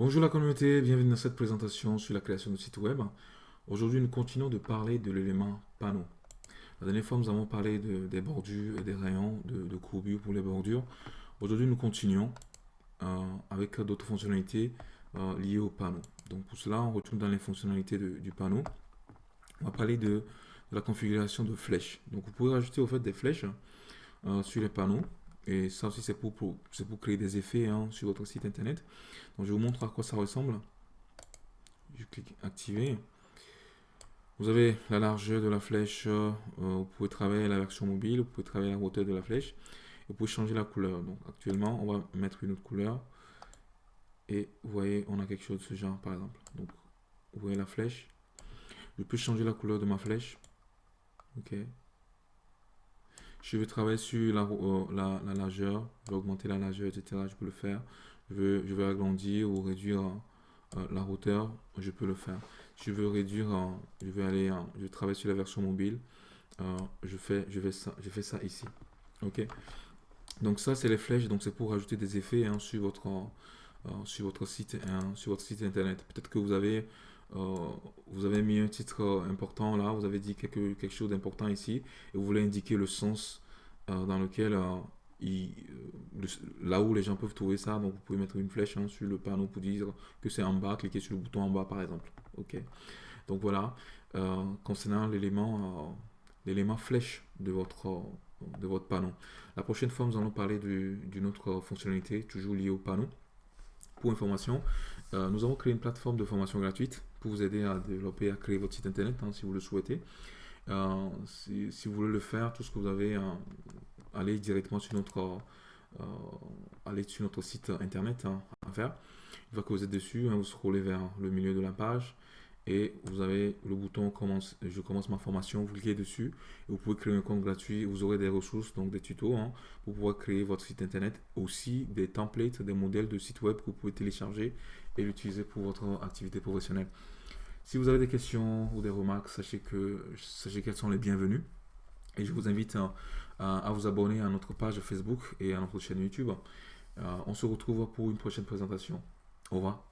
Bonjour la communauté, bienvenue dans cette présentation sur la création de site web. Aujourd'hui, nous continuons de parler de l'élément panneau. La dernière fois, nous avons parlé des bordures et des rayons de, courbure pour les bordures. Aujourd'hui, nous continuons euh, avec d'autres fonctionnalités euh, liées au panneau. Donc pour cela, on retourne dans les fonctionnalités du panneau. On va parler de, la configuration de flèches. Donc vous pouvez rajouter au fait des flèches euh, sur les panneaux. Et ça aussi, c'est pour, pour, créer des effets hein, sur votre site internet. Donc, je vous montre à quoi ça ressemble. Je clique activer. Vous avez la largeur de la flèche. Euh, vous pouvez travailler la version mobile. Vous pouvez travailler la hauteur de la flèche. Vous pouvez changer la couleur. Donc, actuellement, on va mettre une autre couleur. Et vous voyez, on a quelque chose de ce genre, par exemple. Donc, vous voyez la flèche. Je peux changer la couleur de ma flèche. OK. Je veux travailler sur la, euh, la, largeur, je veux augmenter la largeur, etc. Je peux le faire. Je veux, je veux agrandir ou réduire euh, la hauteur, je peux le faire. Je veux réduire, je vais aller, je travaille sur la version mobile. Euh, je fais, je vais ça, je fais ça ici. Ok? Donc ça, c'est les flèches. Donc c'est pour ajouter des effets hein, sur votre, sur votre site, hein, sur votre site internet. Peut-être que vous avez euh, vous avez mis un titre euh, important là, vous avez dit quelque, quelque chose d'important ici, et vous voulez indiquer le sens euh, dans lequel là où les gens peuvent trouver ça, donc vous pouvez mettre une flèche hein, sur le panneau pour dire que c'est en bas, cliquez sur le bouton en bas par exemple. Ok. Donc voilà, concernant l'élément l'élément flèche de votre, de votre panneau. La prochaine fois, nous allons parler d'une autre fonctionnalité, toujours liée au panneau. Pour information, nous avons créé une plateforme de formation gratuite pour vous aider à développer, à créer votre site internet hein, si vous le souhaitez. Euh, si, vous voulez le faire, tout ce que vous avez, euh, allez directement sur notre, euh, allez sur notre site internet hein, à faire. Une fois que vous êtes dessus, hein, vous scrollez vers le milieu de la page et vous avez le bouton commence, je commence ma formation, vous cliquez dessus et vous pouvez créer un compte gratuit, vous aurez des ressources, donc des tutos hein, pour pouvoir créer votre site internet, aussi des templates, des modèles de site web que vous pouvez télécharger et l'utiliser pour votre activité professionnelle. Si vous avez des questions ou des remarques, sachez que sachez qu'elles sont les bienvenues et je vous invite à, vous abonner à notre page Facebook et à notre chaîne YouTube. Euh, on se retrouve pour une prochaine présentation. Au revoir.